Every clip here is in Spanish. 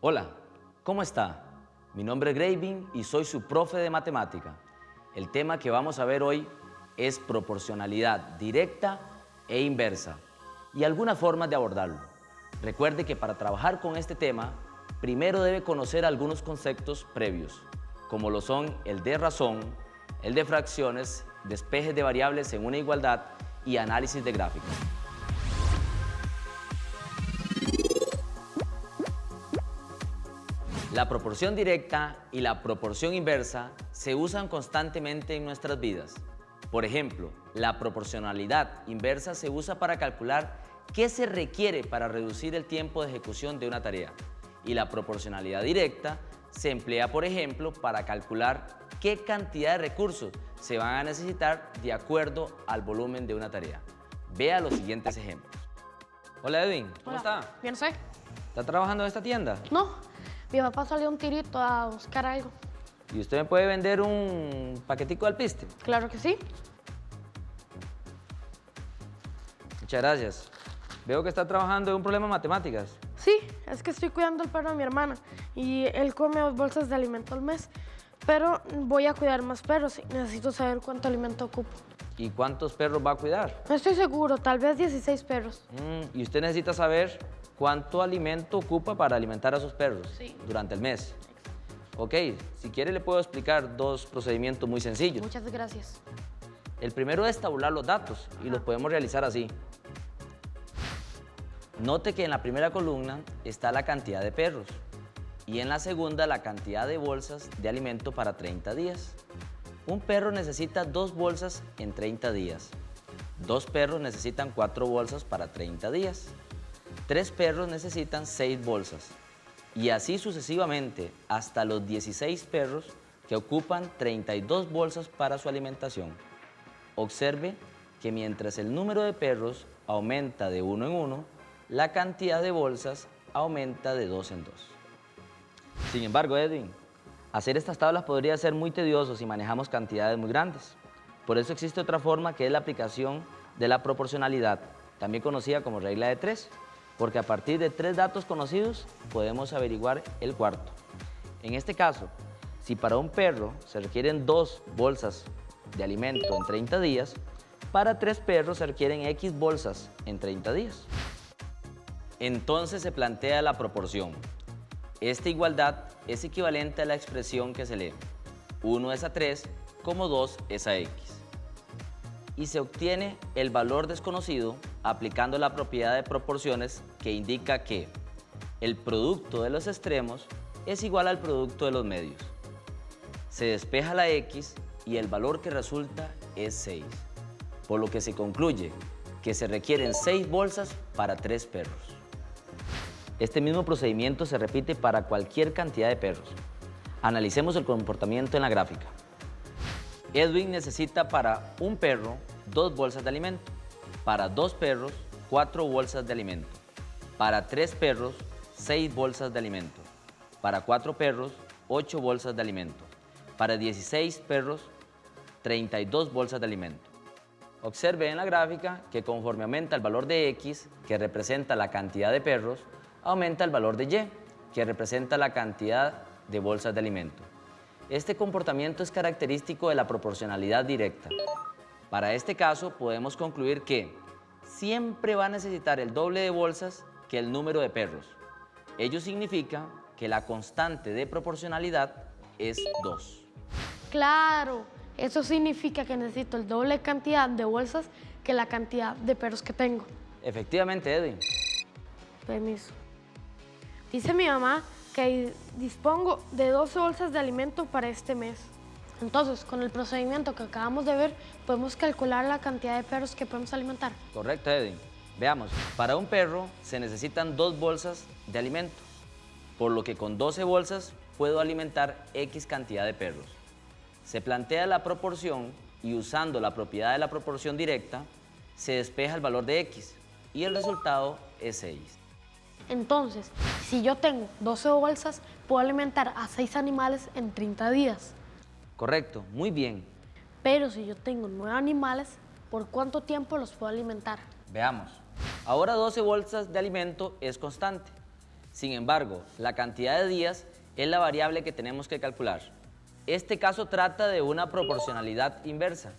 Hola, ¿cómo está? Mi nombre es Graving y soy su profe de matemática. El tema que vamos a ver hoy es proporcionalidad directa e inversa y algunas formas de abordarlo. Recuerde que para trabajar con este tema, primero debe conocer algunos conceptos previos, como lo son el de razón, el de fracciones, despejes de variables en una igualdad y análisis de gráficos. La proporción directa y la proporción inversa se usan constantemente en nuestras vidas. Por ejemplo, la proporcionalidad inversa se usa para calcular qué se requiere para reducir el tiempo de ejecución de una tarea. Y la proporcionalidad directa se emplea, por ejemplo, para calcular qué cantidad de recursos se van a necesitar de acuerdo al volumen de una tarea. Vea los siguientes ejemplos. Hola Edwin, ¿cómo Hola. está? Bien, sé. ¿Está trabajando en esta tienda? No, mi papá salió un tirito a buscar algo. ¿Y usted me puede vender un paquetico de alpiste? Claro que sí. Muchas gracias. Veo que está trabajando en un problema de matemáticas. Sí, es que estoy cuidando el perro de mi hermana y él come dos bolsas de alimento al mes. Pero voy a cuidar más perros y necesito saber cuánto alimento ocupo. ¿Y cuántos perros va a cuidar? No estoy seguro, tal vez 16 perros. Mm, y usted necesita saber cuánto alimento ocupa para alimentar a sus perros Sí. durante el mes. Ok, si quiere le puedo explicar dos procedimientos muy sencillos. Muchas gracias. El primero es tabular los datos y los podemos realizar así. Note que en la primera columna está la cantidad de perros y en la segunda la cantidad de bolsas de alimento para 30 días. Un perro necesita dos bolsas en 30 días. Dos perros necesitan cuatro bolsas para 30 días. Tres perros necesitan seis bolsas. Y así sucesivamente hasta los 16 perros que ocupan 32 bolsas para su alimentación. Observe que mientras el número de perros aumenta de uno en uno, la cantidad de bolsas aumenta de dos en dos. Sin embargo, Edwin, hacer estas tablas podría ser muy tedioso si manejamos cantidades muy grandes. Por eso existe otra forma que es la aplicación de la proporcionalidad, también conocida como regla de tres, porque a partir de tres datos conocidos podemos averiguar el cuarto. En este caso, si para un perro se requieren dos bolsas de alimento en 30 días, para tres perros se requieren X bolsas en 30 días. Entonces se plantea la proporción. Esta igualdad es equivalente a la expresión que se lee 1 es a 3 como 2 es a x. Y se obtiene el valor desconocido aplicando la propiedad de proporciones que indica que el producto de los extremos es igual al producto de los medios. Se despeja la x y el valor que resulta es 6, por lo que se concluye que se requieren 6 bolsas para 3 perros. Este mismo procedimiento se repite para cualquier cantidad de perros. Analicemos el comportamiento en la gráfica. Edwin necesita para un perro dos bolsas de alimento, para dos perros cuatro bolsas de alimento, para tres perros seis bolsas de alimento, para cuatro perros ocho bolsas de alimento, para 16 perros 32 bolsas de alimento. Observe en la gráfica que conforme aumenta el valor de X, que representa la cantidad de perros, aumenta el valor de Y, que representa la cantidad de bolsas de alimento. Este comportamiento es característico de la proporcionalidad directa. Para este caso podemos concluir que siempre va a necesitar el doble de bolsas que el número de perros. Ello significa que la constante de proporcionalidad es 2. Claro, eso significa que necesito el doble cantidad de bolsas que la cantidad de perros que tengo. Efectivamente, Edwin. Permiso. Dice mi mamá que dispongo de 12 bolsas de alimento para este mes. Entonces, con el procedimiento que acabamos de ver, podemos calcular la cantidad de perros que podemos alimentar. Correcto, Edwin. Veamos, para un perro se necesitan dos bolsas de alimento, por lo que con 12 bolsas puedo alimentar X cantidad de perros. Se plantea la proporción y usando la propiedad de la proporción directa, se despeja el valor de X y el resultado es 6. Entonces, si yo tengo 12 bolsas, puedo alimentar a 6 animales en 30 días. Correcto, muy bien. Pero si yo tengo 9 animales, ¿por cuánto tiempo los puedo alimentar? Veamos. Ahora 12 bolsas de alimento es constante. Sin embargo, la cantidad de días es la variable que tenemos que calcular. Este caso trata de una proporcionalidad inversa,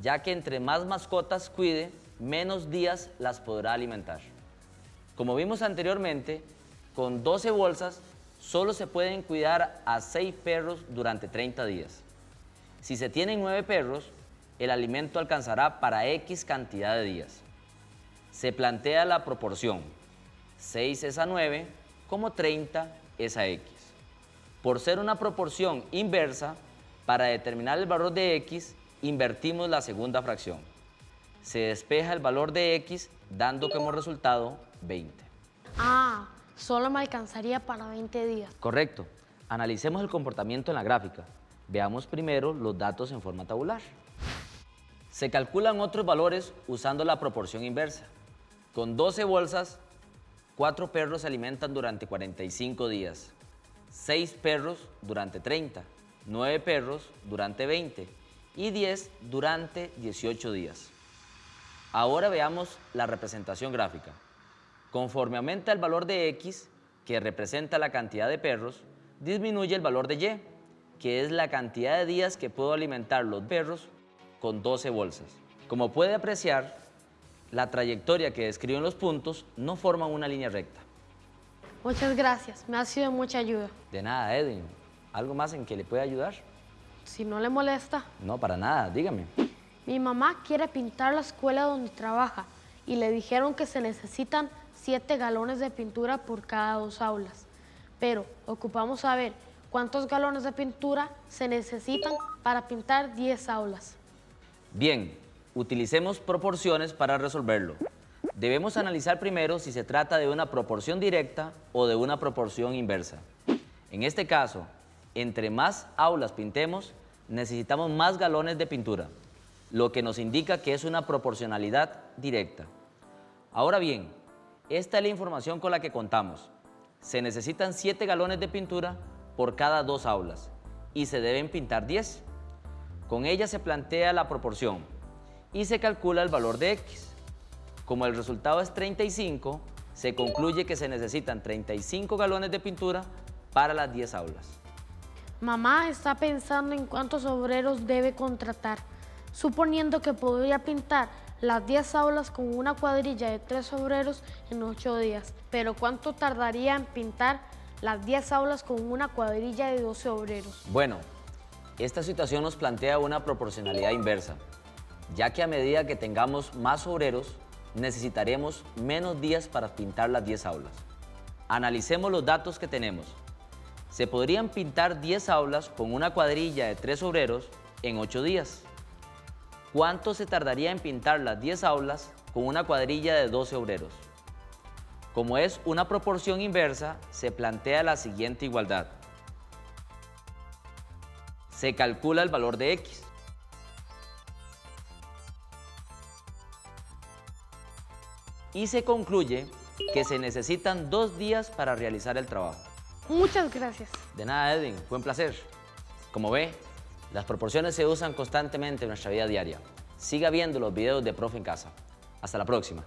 ya que entre más mascotas cuide, menos días las podrá alimentar. Como vimos anteriormente, con 12 bolsas solo se pueden cuidar a 6 perros durante 30 días. Si se tienen 9 perros, el alimento alcanzará para X cantidad de días. Se plantea la proporción 6 es a 9 como 30 es a X. Por ser una proporción inversa, para determinar el valor de X, invertimos la segunda fracción. Se despeja el valor de X dando como resultado 20. Ah, solo me alcanzaría para 20 días. Correcto. Analicemos el comportamiento en la gráfica. Veamos primero los datos en forma tabular. Se calculan otros valores usando la proporción inversa. Con 12 bolsas, 4 perros se alimentan durante 45 días, 6 perros durante 30, 9 perros durante 20 y 10 durante 18 días. Ahora veamos la representación gráfica. Conforme aumenta el valor de X, que representa la cantidad de perros, disminuye el valor de Y, que es la cantidad de días que puedo alimentar los perros con 12 bolsas. Como puede apreciar, la trayectoria que describen los puntos no forman una línea recta. Muchas gracias, me ha sido mucha ayuda. De nada, Edwin. ¿Algo más en que le pueda ayudar? Si no le molesta. No, para nada, dígame. Mi mamá quiere pintar la escuela donde trabaja y le dijeron que se necesitan 7 galones de pintura por cada dos aulas. Pero ocupamos saber cuántos galones de pintura se necesitan para pintar 10 aulas. Bien, utilicemos proporciones para resolverlo. Debemos analizar primero si se trata de una proporción directa o de una proporción inversa. En este caso, entre más aulas pintemos, necesitamos más galones de pintura, lo que nos indica que es una proporcionalidad directa. Ahora bien, esta es la información con la que contamos. Se necesitan 7 galones de pintura por cada dos aulas y se deben pintar 10. Con ella se plantea la proporción y se calcula el valor de X. Como el resultado es 35, se concluye que se necesitan 35 galones de pintura para las 10 aulas. Mamá está pensando en cuántos obreros debe contratar, suponiendo que podría pintar las 10 aulas con una cuadrilla de 3 obreros en 8 días. Pero ¿cuánto tardaría en pintar las 10 aulas con una cuadrilla de 12 obreros? Bueno, esta situación nos plantea una proporcionalidad inversa, ya que a medida que tengamos más obreros, necesitaremos menos días para pintar las 10 aulas. Analicemos los datos que tenemos. Se podrían pintar 10 aulas con una cuadrilla de 3 obreros en 8 días. ¿Cuánto se tardaría en pintar las 10 aulas con una cuadrilla de 12 obreros? Como es una proporción inversa, se plantea la siguiente igualdad. se calcula el valor de X. Y se concluye que se necesitan dos días para realizar el trabajo. Muchas gracias. De nada, Edwin, fue un placer. Como ve, las proporciones se usan constantemente en nuestra vida diaria. Siga viendo los videos de Profe en Casa. Hasta la próxima.